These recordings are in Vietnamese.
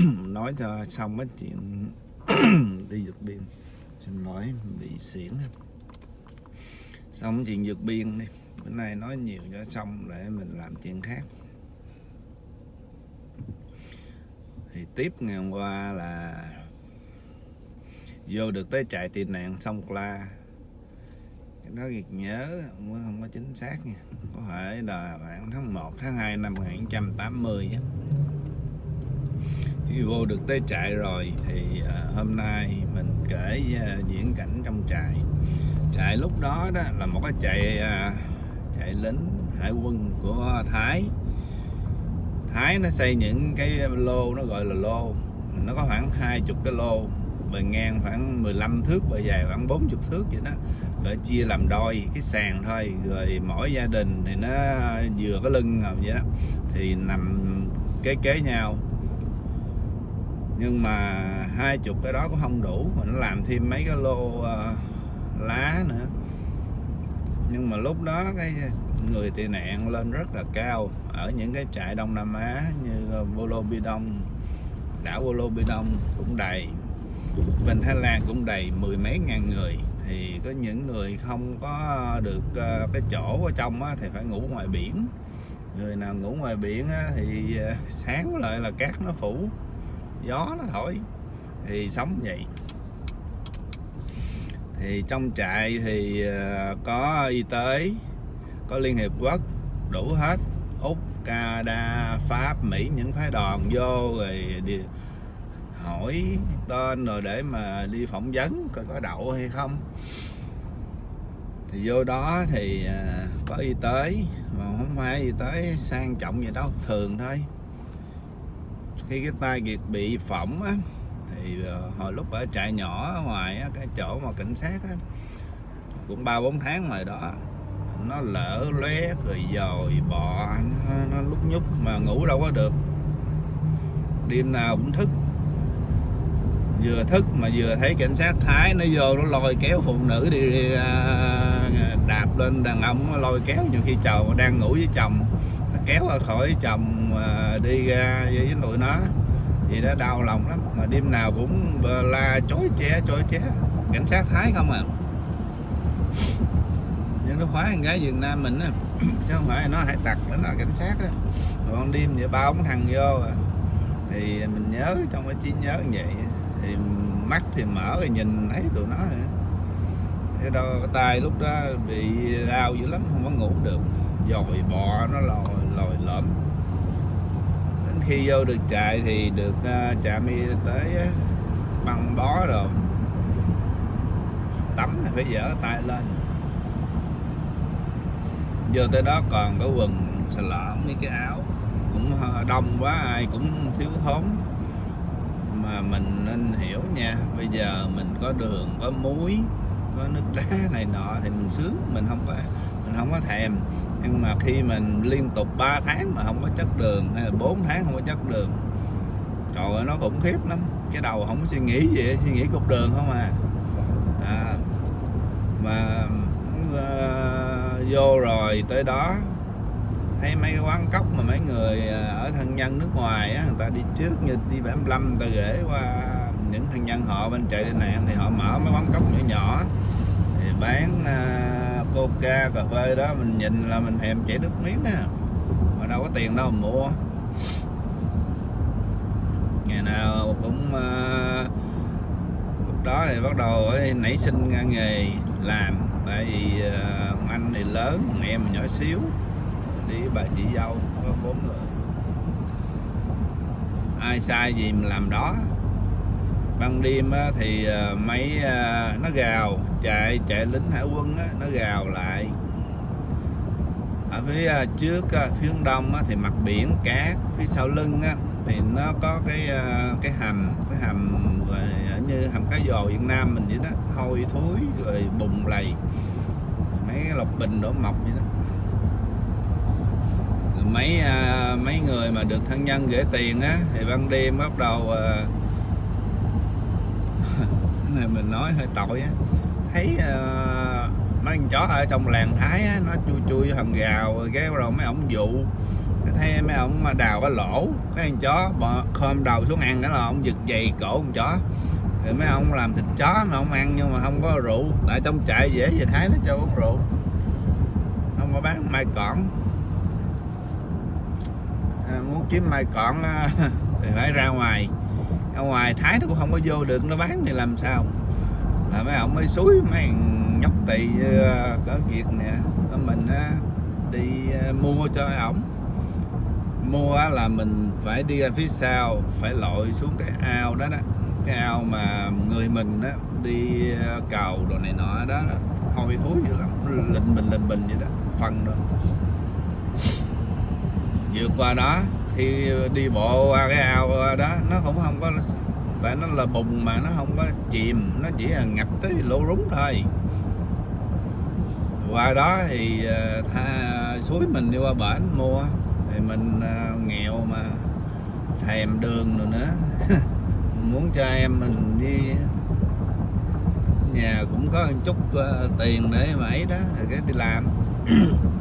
nói cho xong cái chuyện đi vượt biên. Xin lỗi bị xỉn. Xong chuyện vượt biên đi. Bữa nay nói nhiều cho xong để mình làm chuyện khác. Thì tiếp ngày hôm qua là vô được tới trại tị nạn sông la cái đó việc nhớ không, không có chính xác nha. Có thể là khoảng tháng 1 tháng 2 năm 1980 á vô được tới trại rồi thì uh, hôm nay mình kể uh, diễn cảnh trong trại. Trại lúc đó đó là một cái trại uh, trại lính hải quân của Thái. Thái nó xây những cái lô nó gọi là lô. Nó có khoảng hai chục cái lô bề ngang khoảng 15 thước bề dài khoảng 40 thước vậy đó. Rồi chia làm đôi cái sàn thôi. Rồi mỗi gia đình thì nó vừa có lưng vậy đó. Thì nằm kế kế nhau nhưng mà hai chục cái đó cũng không đủ mà nó làm thêm mấy cái lô uh, lá nữa. Nhưng mà lúc đó cái người tị nạn lên rất là cao ở những cái trại Đông Nam Á như ờ, Bolo Bidong đảo Bolo Bidong cũng đầy. Bên Thái Lan cũng đầy mười mấy ngàn người. Thì có những người không có được uh, cái chỗ ở trong á, thì phải ngủ ngoài biển. Người nào ngủ ngoài biển á, thì uh, sáng lại là cát nó phủ gió nó thổi, thì sống vậy. Thì trong trại thì ờ, có y tế, có liên hiệp quốc, đủ hết. Úc, canada, pháp, mỹ, những phái đoàn vô rồi đi hỏi tên rồi để mà đi phỏng vấn coi có đậu hay không. Thì vô đó thì ờ, có y tế, mà không phải y tế sang trọng gì đâu, thường thôi khi cái tay kiệt bị phỏng á thì ờ, hồi lúc ở trại nhỏ ở ngoài á, cái chỗ mà cảnh sát á cũng ba bốn tháng rồi đó nó lỡ lóe rồi dồi bọ nó, nó lúc nhúc mà ngủ đâu có được. Đêm nào cũng thức. Vừa thức mà vừa thấy cảnh sát thái nó vô nó lôi kéo phụ nữ đi, đi à, đạp lên đàn ông nó lôi kéo nhiều khi chồng đang ngủ với chồng kéo ra khỏi chồng đi ra với tụi nó. Thì nó đau lòng lắm, mà đêm nào cũng la, chối ché chối ché cảnh sát thái không à. Nhưng nó khóa con gái Việt Nam mình á, chứ không phải nó hải tặc, nó là cảnh sát á. Còn đêm vậy ba ông thằng vô à. thì mình nhớ, trong cái trí nhớ như vậy thì mắt thì mở rồi nhìn thấy tụi nó rồi thế đâu cái tay lúc đó bị đau dữ lắm, không có ngủ được. Dồi bò nó lòi lồi lõm. Đến khi vô được trại thì được à, uh, trạm y tế uh, băng bó rồi tắm thì phải dở tay lên. Vô tới đó còn có quần xà lõm với cái áo. Cũng à, đông quá ai cũng thiếu thốn. Mà mình nên hiểu nha bây giờ mình có đường có muối có nước đá này nọ thì mình sướng mình không có mình không có thèm nhưng mà khi mình liên tục 3 tháng mà không có chất đường hay là 4 tháng không có chất đường trời ơi nó khủng khiếp lắm. Cái đầu không có suy nghĩ gì suy nghĩ cục đường không à, à mà uh, vô rồi tới đó thấy mấy cái quán cốc mà mấy người ờ, ở thân nhân nước ngoài á, người ta đi trước như đi 75 người ta gửi qua những thân nhân họ bên chạy tai nạn thì họ mở mấy quán cốc nhỏ nhỏ thì bán uh, coca cà phê đó mình nhìn là mình thèm chảy nước miếng á. Mà đâu có tiền đâu mà mua. Ngày nào cũng uh, lúc đó thì bắt đầu nảy sinh nghề làm. Tại vì uh, anh thì lớn em nhỏ xíu. Đi bà chị dâu có bốn người. Ai sai gì mình làm đó ban đêm thì ờ, máy ờ, nó gào. Chạy chạy lính hải quân nó gào lại. Ở phía ờ, trước phía hướng đông thì mặt biển cát phía sau lưng thì nó có cái cái hầm cái hầm như hầm cá dồ Việt Nam mình vậy đó, hôi thối rồi bùng lầy. Mấy cái lọc bình đổ mọc vậy đó. Mấy mấy người mà được thân nhân gửi tiền á, thì ban đêm bắt đầu thì này mình nói hơi tội á. Thấy uh, mấy con chó ở trong làng thái á, nó chui chui thằng gào rồi cái rồi mấy ổng dụ. Thấy mấy ông mà đào cái lỗ cái con chó bò, khom đầu xuống ăn cái là ông giật giày cổ con chó. Thì mấy ông làm thịt chó mà ông ăn nhưng mà không có rượu. Tại trong trại dễ về thái nó cho uống rượu. Không có bán mai cỏn. À, muốn kiếm mai cỏn thì phải ra ngoài ở ngoài thái nó cũng không có vô được nó bán thì làm sao? Là mấy ông mới suối mấy nhóc tỳ ờ, có việc nè mình đi ờ, mua cho ổng. Mua là mình phải đi ra phía sau phải lội xuống cái ao đó đó. Cái ao mà người mình á đi ờ, cầu đồ này nọ đó, đó. Hôi thối dữ lắm lình bình lình bình vậy đó phân đó vượt qua đó khi đi bộ qua cái ao đó, nó cũng không có, tại nó là bùn mà nó không có chìm, nó chỉ là ngập tới lỗ rúng thôi. Qua đó thì ờ, tha, suối mình đi qua bển mua, thì mình ờ, nghèo mà thèm đường rồi nữa. Muốn cho em mình đi nhà cũng có một chút ờ, tiền để mà ấy đó để cái đi làm.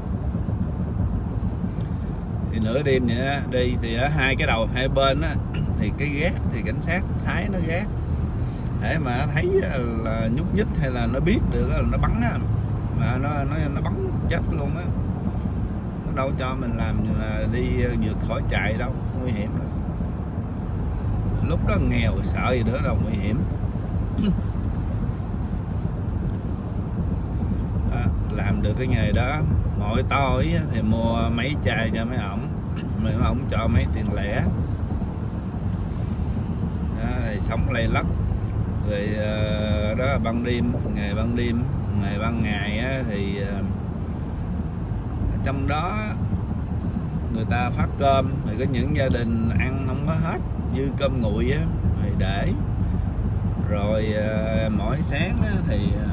thì nửa đêm vậy đi thì ở hai cái đầu hai bên á, thì cái gác, thì cảnh sát thái nó gác. Để mà thấy là nhúc nhích hay là nó biết được là nó bắn á. Mà nó nó nó bắn chết luôn á. Nó đâu cho mình làm là đi ờ, vượt khỏi chạy đâu, nguy hiểm lắm. Lúc đó nghèo sợ gì nữa đâu, nguy hiểm à, làm được cái nghề đó. Mỗi tối thì mua mấy chai cho mấy ổng. Mấy ổng cho mấy tiền lẻ. Đó, thì sống lây lắc. Rồi ờ, đó đó ban đêm ngày ban đêm ngày ban ngày á, thì ờ, trong đó người ta phát cơm. Thì có những gia đình ăn không có hết dư cơm nguội á thì để. Rồi ờ, mỗi sáng á, thì uh,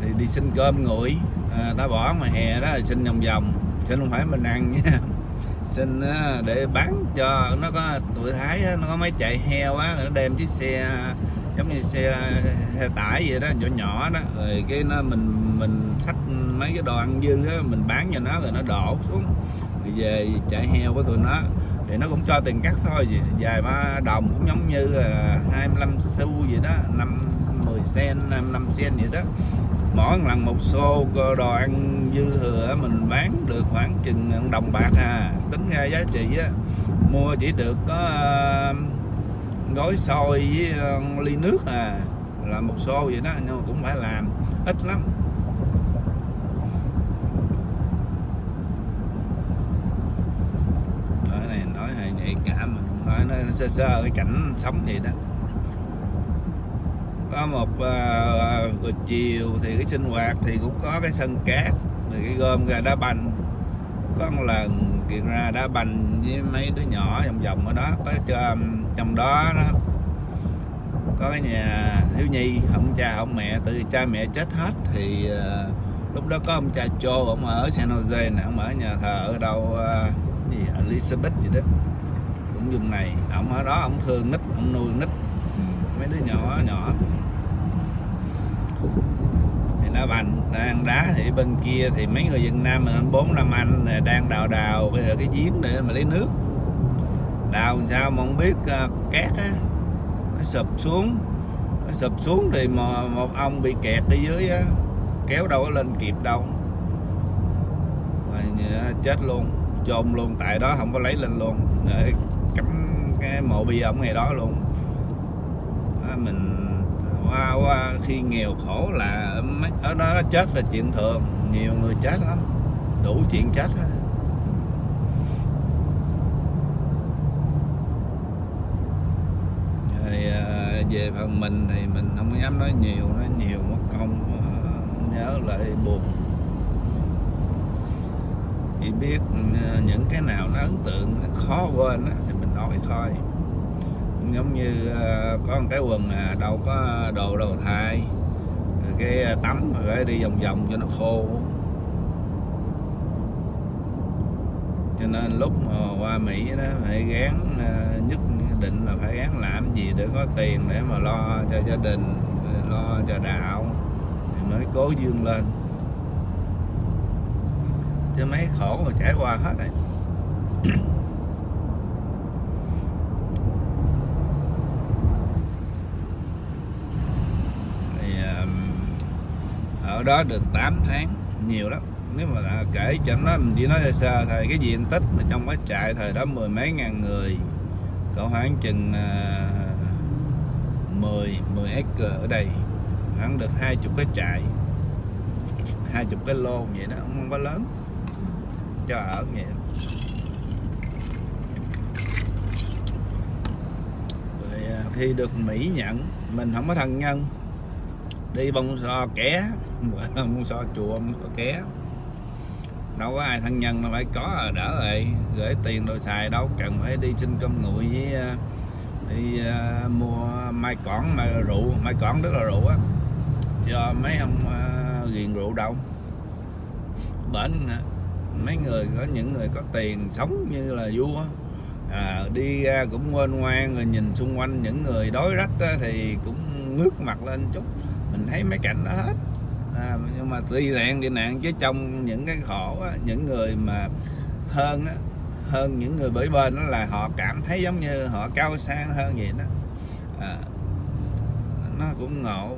thì đi xin cơm nguội. À, ta bỏ mà hè đó là xin vòng vòng. Xin không phải mình ăn nha. Xin à, để bán cho nó có tuổi thái nó có mấy chạy heo á nó đem chiếc xe giống như xe, xe tải vậy đó nhỏ nhỏ đó. Rồi cái nó mình mình xách mấy cái đồ ăn dư á mình bán cho nó rồi nó đổ xuống. Rồi về chạy heo của tụi nó. Thì nó cũng cho tiền cắt thôi vài ba đồng cũng giống như là 25 xu gì đó năm 10 sen 5 sen vậy đó mỗi lần một xô đồ ăn dư thừa mình bán được khoảng chừng đồng bạc à. Tính ra giá trị á, mua chỉ được có gói xôi với ly nước à. Là một xô vậy đó, nhưng mà cũng phải làm, ít lắm. Nói này nói hơi nhạy cảm, mình nói nó sơ sơ cái cảnh sống vậy đó có một uh, buổi chiều thì cái sinh hoạt thì cũng có cái sân cát rồi cái gom ra đá banh. Có một lần kiện ra đá banh với mấy đứa nhỏ vòng vòng ở đó có cho trong đó nó có cái nhà thiếu nhi không cha không mẹ từ cha mẹ chết hết thì uh, lúc đó có ông cha Joe ông ở San Jose nè ông ở nhà thờ ở đâu uh, gì Elizabeth gì đó cũng vùng này ông ở đó ông thương nít ông nuôi nít mấy đứa nhỏ nhỏ thì đá bành đang đá thì bên kia thì mấy người Việt Nam mình bốn năm anh đang đào đào bây giờ cái giếng để mà lấy nước. Đào làm sao mà không biết à, uh, cát á. Nó sụp xuống nó sụp xuống thì một, một ông bị kẹt ở dưới á kéo đâu có lên kịp đâu. Rồi chết luôn chôn luôn tại đó không có lấy lên luôn. Để cắm cái mộ bia ông ngày đó luôn. Đó, mình À, khi nghèo khổ là ở đó chết là chuyện thường. Nhiều người chết lắm. Đủ chuyện chết hết. À, về phần mình thì mình không dám nói nhiều nói nhiều mất công à, nhớ lại buồn. Chỉ biết những cái nào nó ấn tượng khó quên thì mình nói thôi giống như ờ, có một cái quần à, đâu có đồ đầu thai ờ, cái à, tắm rồi đi vòng vòng cho nó khô. Cho nên lúc mà qua Mỹ đó phải gán à, nhất định là phải gán làm gì để có tiền để mà lo cho gia đình lo cho đạo thì mới cố dương lên. Chứ mấy khổ mà trải qua hết rồi thì um, ở đó được 8 tháng nhiều lắm. Nếu mà là kể cho nó mình chỉ nói sơ sơ thôi cái diện tích mà trong cái trại thời đó mười mấy ngàn người có khoảng chừng uh, 10 10 acre ở đây khoảng được hai chục cái trại hai chục cái lô vậy đó không có lớn cho ở vậy. Rồi à, khi được Mỹ nhận mình không có thân nhân đi bông so ké bông so chùa bông so ké. Đâu có ai thân nhân nó phải có à đỡ rồi. Gửi tiền rồi xài đâu cần phải đi xin cơm nguội với à, đi uh, mua mai cỏn mai rượu. Mai cỏn tức là rượu á. Cho mấy ông uh, ghiền rượu đâu. Bển mấy người có những người có tiền sống như là vua à, đi ra cũng ngoan ngoan rồi nhìn xung quanh những người đói rách á, thì cũng ngước mặt lên chút mình thấy mấy cảnh đó hết. À, nhưng mà tuy nạn đi nạn chứ trong những cái khổ á, những người mà hơn á, hơn những người bởi bên đó là họ cảm thấy giống như họ cao sang hơn vậy đó. À, nó cũng ngộ.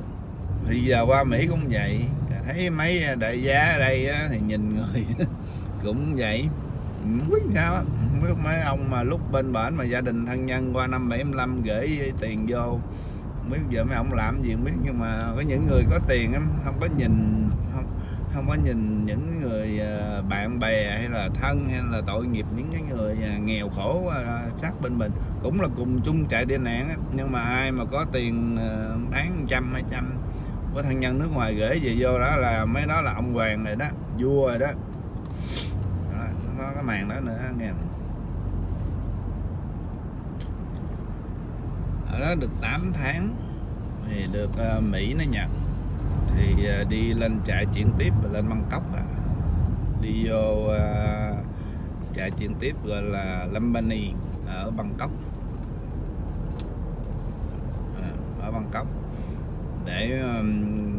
Thì giờ qua Mỹ cũng vậy. Thấy mấy đại gia ở đây á, thì nhìn người cũng vậy. Không biết sao không biết mấy ông mà lúc bên bển mà gia đình thân nhân qua năm 75 gửi tiền vô biết giờ mấy ông làm gì không biết nhưng mà có những người có tiền em không có nhìn không không có nhìn những người ờ, bạn bè hay là thân hay là tội nghiệp những cái người ờ, nghèo khổ ờ, sát bên mình. Cũng là cùng chung chạy tệ nạn nhưng mà ai mà có tiền bán trăm hai trăm có thân nhân nước ngoài gửi về vô đó là mấy đó là ông hoàng rồi đó vua rồi đó, đó có cái màn đó nữa nghe. Ở đó được 8 tháng thì được uh, Mỹ nó nhận thì uh, đi lên trại chuyển tiếp và lên Bangkok à. đi vô uh, trại chuyển tiếp gọi là Lambani ở Bangkok à, ở Bangkok để um,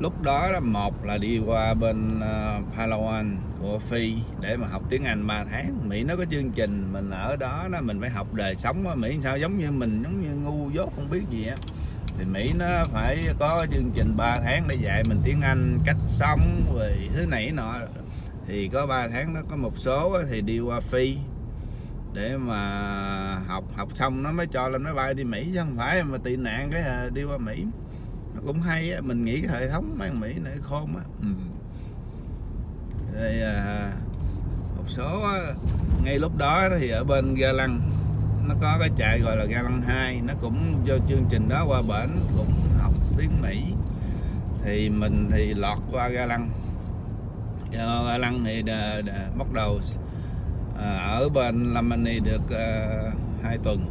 lúc đó là một là đi qua bên ờ, Palawan của Phi để mà học tiếng Anh 3 tháng. Mỹ nó có chương trình, mình ở đó đó mình phải học đời sống ở Mỹ sao giống như mình, giống như ngu dốt không biết gì á. Thì Mỹ nó phải có chương trình 3 tháng để dạy mình tiếng Anh cách sống về thứ này nọ. Thì có 3 tháng nó có một số thì đi qua Phi để mà học. Học xong nó mới cho lên máy bay đi Mỹ chứ không phải mà tị nạn cái ờ, đi qua Mỹ nó cũng hay á mình nghĩ cái hệ thống mấy Mỹ này khôn á. Ừ. rồi à, một số á, ngay lúc đó thì ở bên ga lăng nó có cái chạy gọi là ga lăng 2 nó cũng do chương trình đó qua bển cũng học tiếng Mỹ. Thì mình thì lọt qua ga lăng. Do ga lăng thì đã, đã bắt đầu à, ở bên Lamani được à, 2 tuần.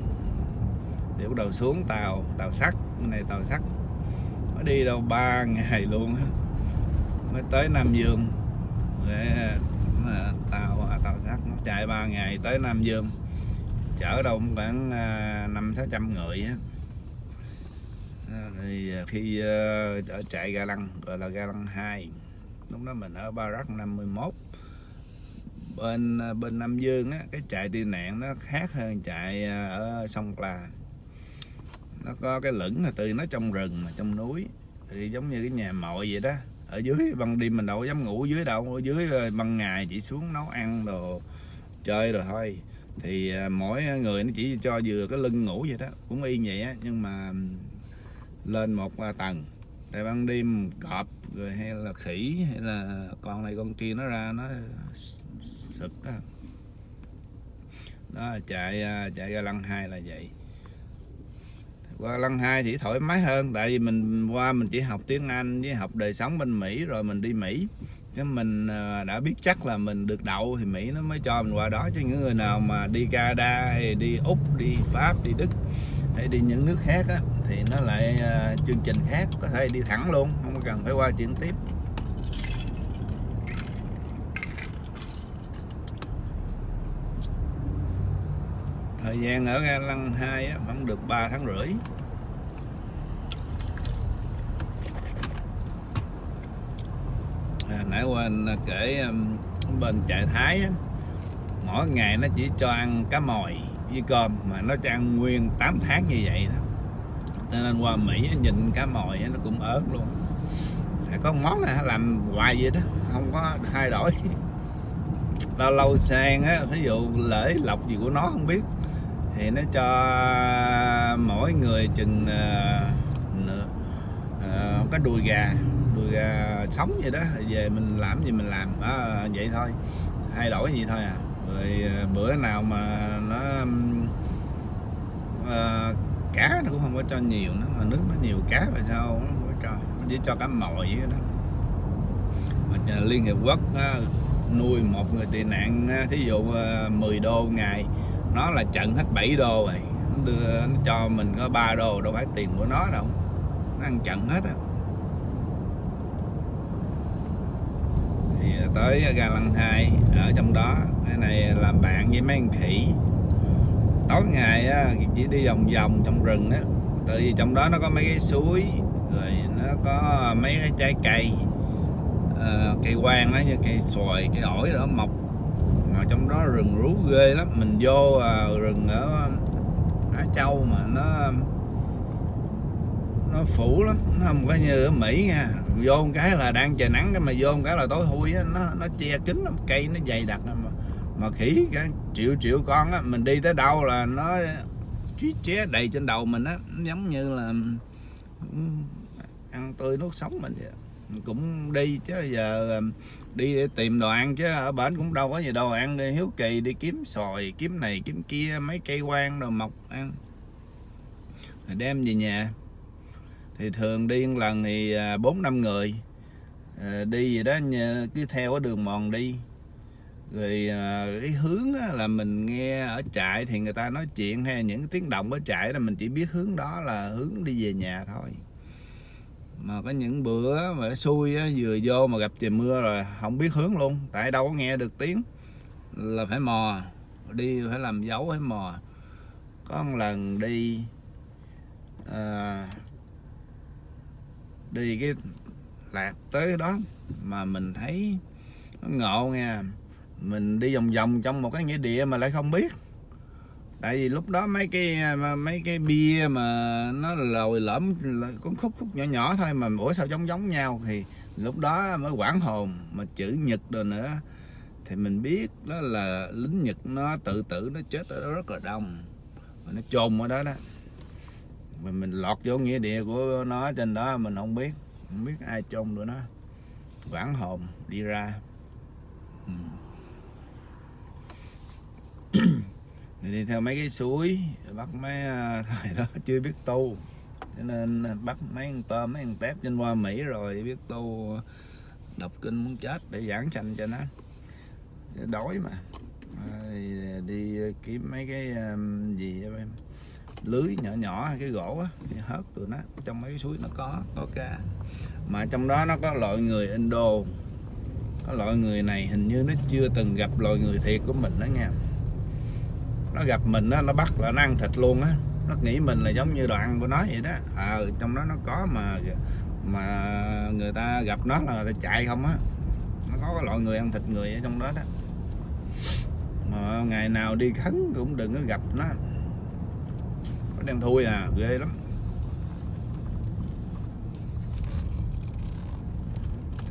Thì bắt đầu xuống tàu tàu sắt cái này tàu sắt mới đi đâu ba ngày luôn mới tới Nam Dương. Để à, tàu à, tàu sắt nó chạy 3 ngày tới Nam Dương. Chở đâu khoảng à, năm sáu trăm người á. Thì khi ở chạy ga lăng, gọi là ga lăng 2 lúc đó mình ở Barak 51 bên bên Nam Dương á, cái chạy tị nạn nó khác hơn chạy ở sông Cla nó có cái lửng là từ nó trong rừng mà trong núi. Thì giống như cái nhà mội vậy đó. Ở dưới ban đêm mình đâu dám ngủ dưới đâu. Ở dưới ờ, ban ngày chỉ xuống nấu ăn đồ chơi rồi thôi. Thì ờ, mỗi người nó chỉ cho vừa cái lưng ngủ vậy đó. Cũng y vậy á nhưng mà lên một tầng. Tại ban đêm cọp rồi hay là khỉ hay là con này con kia nó ra nó sực đó, đó chạy chạy ra lăng hai là vậy qua lăng hai thì thoải mái hơn tại vì mình qua mình chỉ học tiếng Anh với học đời sống bên Mỹ rồi mình đi Mỹ. Cái mình à, đã biết chắc là mình được đậu thì Mỹ nó mới cho mình qua đó. Chứ những người nào mà đi Canada hay đi Úc đi Pháp đi Đức hay đi những nước khác á, thì nó lại à, chương trình khác có thể đi thẳng luôn không cần phải qua chuyển tiếp. Thời gian ở ga lăng 2 khoảng được 3 tháng rưỡi. À, nãy quên à, kể bên trại Thái mỗi ngày nó chỉ cho ăn cá mòi với cơm mà nó cho ăn nguyên 8 tháng như vậy đó. Cho nên qua Mỹ nhìn cá mòi nó cũng ớt luôn. Phải có món này làm hoài vậy đó không có thay đổi. Lâu lâu sang á ví dụ lễ lọc gì của nó không biết thì nó cho mỗi người chừng uh, nửa, ờ, uh, cái đùi gà đùi gà sống vậy đó. Về mình làm gì mình làm. À, vậy thôi. Thay đổi gì thôi à. Rồi ờ, bữa nào mà nó uh, cá nó cũng không có cho nhiều nữa mà nước nó nhiều cá mà sao nó không có cho. Nó chỉ cho cá mồi vậy đó. Mà Liên Hiệp Quốc nuôi một người tị nạn thí dụ 10 đô ngày nó là trận hết 7 đô rồi. Nó đưa nó cho mình có 3 đô đâu phải tiền của nó đâu. Nó ăn trận hết á. Thì tới ga lăng hai ở trong đó. Cái này làm bạn với mấy anh khỉ. Tối ngày á, chỉ đi vòng vòng trong rừng á. Tại vì trong đó nó có mấy cái suối rồi nó có mấy cái trái cây. Uh, cây quang đó như cây xoài cây ổi đó mọc mà trong đó rừng rú ghê lắm. Mình vô à rừng ở um, Á Châu mà nó um, nó phủ lắm. Nó không có như ở Mỹ nha. Vô một cái là đang trời nắng cái mà vô một cái là tối thui á. Nó nó che kín lắm. Cây nó dày đặc mà mà khỉ cái triệu triệu con á. Mình đi tới đâu là nó chí ché đầy trên đầu mình á. Giống như là um, ăn tươi nuốt sống mình vậy cũng đi chứ, giờ đi để tìm đồ ăn chứ, ở bển cũng đâu có gì đâu ăn, đi hiếu kỳ đi kiếm sòi kiếm này, kiếm kia, mấy cây quan đồ mọc ăn. Rồi đem về nhà. Thì thường đi một lần thì à, bốn năm người. Ờ, đi gì đó cứ theo cái đường mòn đi. Rồi à, cái hướng là mình nghe ở trại thì người ta nói chuyện, hay những tiếng động ở trại là mình chỉ biết hướng đó là hướng đi về nhà thôi mà có những bữa mà xui á, vừa vô mà gặp trời mưa rồi không biết hướng luôn tại đâu có nghe được tiếng. Là phải mò đi phải làm dấu phải mò. Có một lần đi à, đi cái lạc tới đó mà mình thấy nó ngộ nghe mình đi vòng vòng trong một cái nghĩa địa mà lại không biết tại vì lúc đó mấy cái mấy cái bia mà nó lồi lõm con khúc khúc nhỏ nhỏ thôi mà mỗi sao giống giống nhau. Thì lúc đó mới quảng hồn mà chữ nhật rồi nữa. Thì mình biết đó là lính nhật nó tự tử, nó chết ở đó rất là đông. Mà nó chôn ở đó đó. Mà mình lọt vô nghĩa địa của nó trên đó, mình không biết không biết ai chôn được nó. Quảng hồn đi ra. Ừ. thì đi theo mấy cái suối bắt mấy à, thời đó chưa biết tu. Cho nên bắt mấy con tôm mấy con tép trên qua mỹ rồi biết tu đọc kinh muốn chết để giảng sanh cho nó. Đói mà. Rồi đi kiếm mấy cái à, gì em? Lưới nhỏ nhỏ cái gỗ á hớt tụi nó trong mấy cái suối nó có có cá. Mà trong đó nó có loại người Indo. Có loại người này hình như nó chưa từng gặp loại người thiệt của mình đó nha nó gặp mình á, nó bắt là nó ăn thịt luôn á. Nó nghĩ mình là giống như đồ ăn của nó vậy đó. À, trong đó nó có mà mà người ta gặp nó là người ta chạy không á. Nó có cái loại người ăn thịt người ở trong đó đó. Mà ngày nào đi khấn cũng đừng có gặp nó. Nó đang thui à ghê lắm.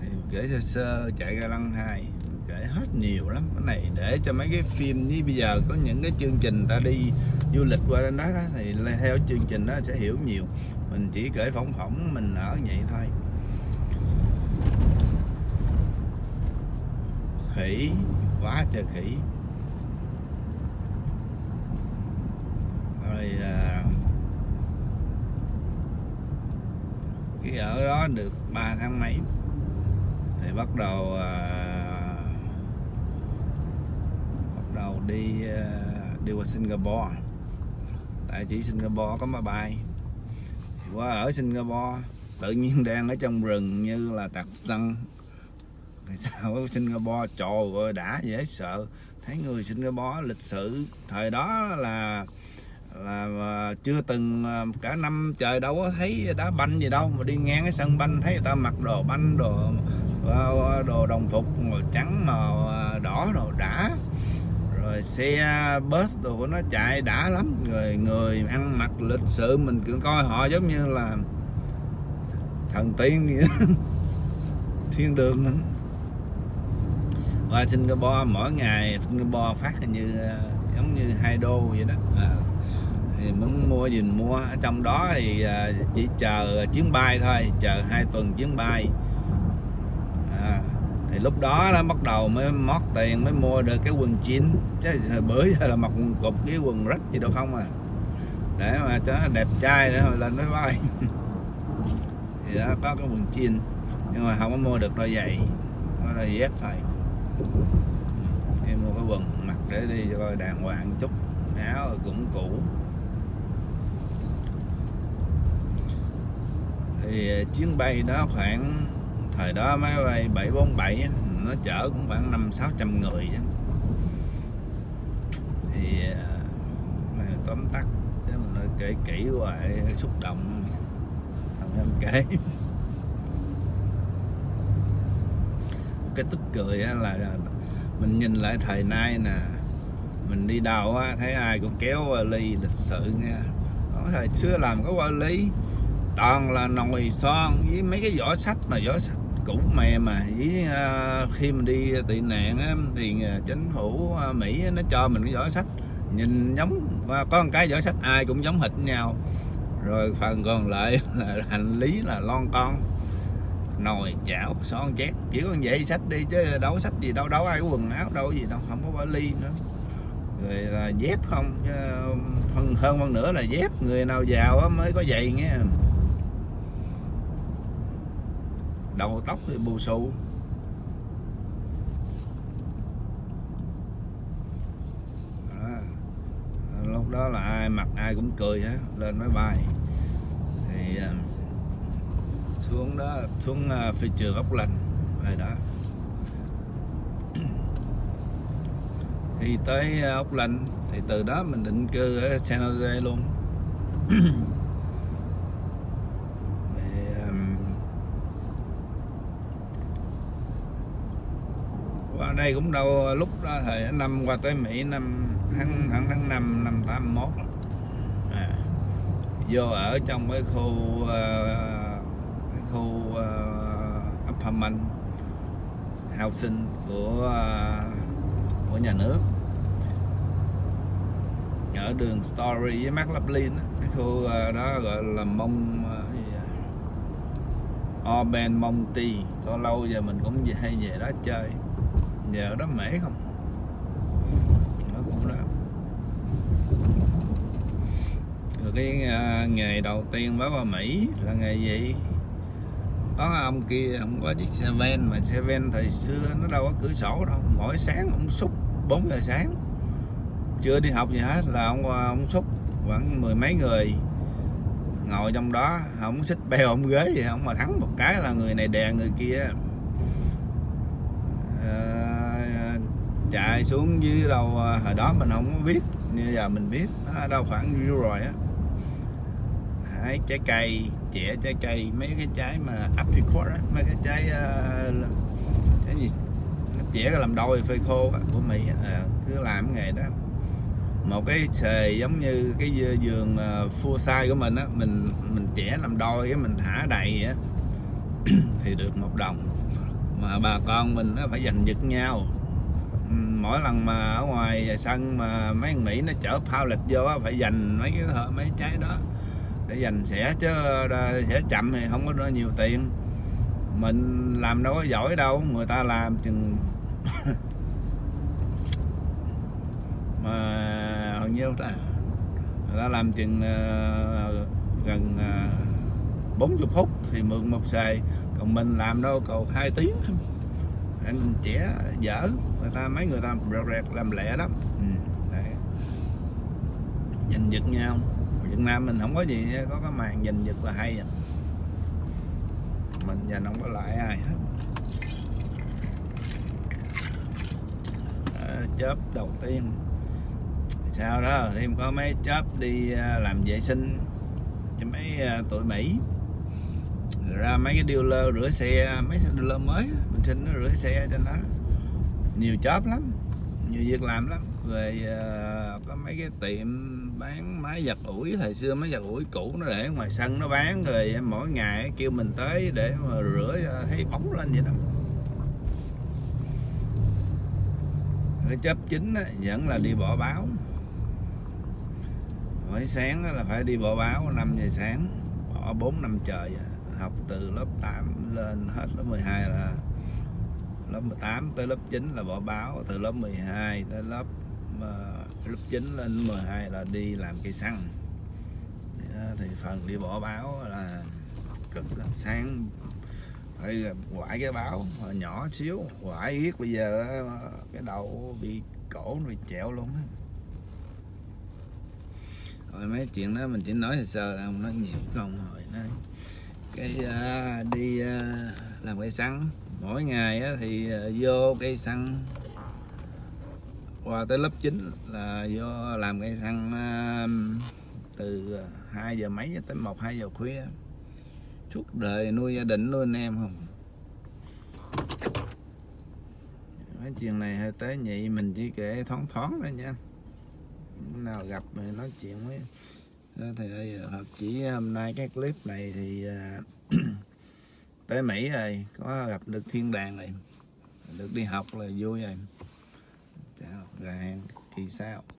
Thì kể sơ sơ chạy ra lăng hai kể hết nhiều lắm. Cái này để cho mấy cái phim như bây giờ có những cái chương trình ta đi du lịch qua đến đó, đó thì theo chương trình đó sẽ hiểu nhiều. Mình chỉ kể phỏng phỏng mình ở vậy thôi. Khỉ quá trời khỉ. Rồi à, khi ở đó được 3 tháng mấy? Thì bắt đầu à, đầu đi ờ, đi qua Singapore. Tại chỉ Singapore có máy bay. Thì qua ở Singapore, tự nhiên đang ở trong rừng như là tạp sân tại sao ở Singapore trời ơi đã dễ sợ? Thấy người Singapore lịch sử thời đó là là ờ, chưa từng ờ, cả năm trời đâu có thấy đá banh gì đâu. Mà đi ngang cái sân banh thấy người ta mặc đồ banh, đồ đồ đồng phục màu trắng, màu đỏ đồ đã rồi xe à, bus đồ của nó chạy đã lắm rồi người ăn mặc lịch sự mình cứ coi họ giống như là thần tiên vậy đó. thiên đường nữa. qua Singapore mỗi ngày Singapore phát hình như à, giống như hai đô vậy đó à, thì muốn mua gì mình mua ở trong đó thì à, chỉ chờ chuyến bay thôi chờ hai tuần chuyến bay thì lúc đó nó bắt đầu mới mót tiền mới mua được cái quần chín chứ hồi bữa giờ là mặc quần cục với quần rách gì đâu không à. Để mà cho nó đẹp trai nữa lên máy bay. Thì đó, có cái quần chín nhưng mà không có mua được đôi giày. Có đôi dép thôi. Em mua cái quần mặc để đi cho coi đàng hoàng chút. Áo cũng cũ. Thì ờ, chuyến bay đó khoảng thời đó máy bay 747 nó chở cũng khoảng năm sáu trăm người chứ thì ờ, tóm tắt chứ mình nói kể kỹ hoài xúc động. Không em kể. Cái tức cười là à, mình nhìn lại thời nay nè mình đi đâu á thấy ai cũng kéo ly lịch sự nha có thời xưa làm có vali toàn là nồi son với mấy cái vỏ sách mà vỏ sách cũ mè mà với uh, à, khi mình đi tị nạn á, thì à, chính phủ uh, Mỹ nó cho mình cái giỏ sách. Nhìn giống và có một cái giỏ sách ai cũng giống hệt nhau. Rồi phần còn lại là hành lý là lon con nồi chảo son chén chỉ có vậy sách đi chứ đâu sách gì đâu đâu ai có quần áo đâu gì đâu không có vali nữa. Rồi là dép không hơn phần hơn phân nữa là dép. Người nào giàu mới có giày nghe. Đầu tóc thì bù xù. Lúc đó là ai mặc ai cũng cười hết lên máy bay. Thì ờ, xuống đó, xuống ờ, phi trường ốc lành rồi đó. Thì tới ờ, ốc lành thì từ đó mình định cư ở San Jose luôn thì, um, qua đây cũng đâu lúc đó thời năm qua tới Mỹ năm tháng tháng tháng năm năm 81 à, vô ở trong cái khu uh, cái khu uh, apartment housing của uh, của nhà nước. Ở đường Story với Mark Laplin cái khu uh, đó gọi là mông uh. Orban Monty lâu lâu giờ mình cũng hay về đó chơi giờ đó mễ không? Ở khu đó. Rồi cái uh, nghề đầu tiên mới qua Mỹ là nghề gì? Có ông kia không có chiếc xe ven mà xe ven thời xưa nó đâu có cửa sổ đâu. Mỗi sáng ông xúc 4 giờ sáng. Chưa đi học gì hết là ông ông xúc. Khoảng mười mấy người ngồi trong đó. Không xích bèo ông ghế gì không mà thắng một cái là người này đè người kia. À, chạy xuống dưới đâu à, hồi đó mình không có biết như giờ mình biết nó đâu khoảng nhiêu rồi á. Hái trái cây chẻ trái cây mấy cái trái mà apricot á mấy cái trái uh, cái gì? Nó chẻ làm đôi phơi khô á, của mỹ à, cứ làm cái nghề đó. Một cái xề giống như cái giường à, uh, full size của mình á mình mình chẻ làm đôi cái mình thả đầy á. Thì được một đồng. Mà bà con mình nó phải giành giật nhau mỗi lần mà ở ngoài sân mà mấy thằng Mỹ nó chở phao lịch vô phải dành mấy cái mấy trái đó để dành sẽ chứ sẽ chậm thì không có nhiều tiền. Mình làm đâu có giỏi đâu người ta làm chừng mà hầu nhiêu ta người ta làm chừng uh, gần ờ, uh, 40 phút thì mượn một xài còn mình làm đâu cầu hai tiếng anh trẻ dở. Người ta mấy người ta rẹt rẹt làm lẹ lắm. Ừ, đấy. giành giật nhau. Việt Nam mình không có gì có cái màn giành giật là hay à. mình giành không có lại ai hết. À, chớp đầu tiên. Sau đó thêm có mấy chớp đi à, làm vệ sinh cho mấy à, tụi Mỹ. Rồi ra mấy cái dealer rửa xe mấy xe dealer mới mình xin nó rửa xe trên đó nhiều chóp lắm nhiều việc làm lắm. Rồi ờ, có mấy cái tiệm bán máy giặt ủi thời xưa máy giặt ủi cũ nó để ngoài sân nó bán rồi mỗi ngày kêu mình tới để mà rửa ờ, thấy bóng lên vậy đó. Cái chấp chính á, vẫn là đi bỏ báo. Mỗi sáng là phải đi bỏ báo 5 giờ sáng bỏ 4 năm trời vậy học từ lớp 8 lên hết lớp 12 là lớp 18 tới lớp 9 là bỏ báo từ lớp 12 tới lớp uh, lớp 9 lên 12 là đi làm cây xăng. Thì phần đi bỏ báo là cực lắm. sáng. Phải quải cái báo mà nhỏ xíu quải yết bây giờ cái đầu bị cổ nó bị trẹo luôn á. Rồi mấy chuyện đó mình chỉ nói sơ sơ không nói nhiều không hồi nói cây à, đi à, làm cây xăng. Mỗi ngày á, thì à, vô cây xăng. Qua tới lớp 9 là vô làm cây xăng à, từ 2 giờ mấy tới 1 2 giờ khuya. Suốt đời nuôi gia đình nuôi anh em không? Mấy chuyện này hơi tế nhị mình chỉ kể thoáng thoáng thôi nha. Nào gặp mình nói chuyện với thì đây hợp chỉ, hôm nay cái clip này thì à, tới Mỹ rồi có gặp được thiên đàng này. Được đi học là vui rồi. Chào rồi hẹn kỳ sau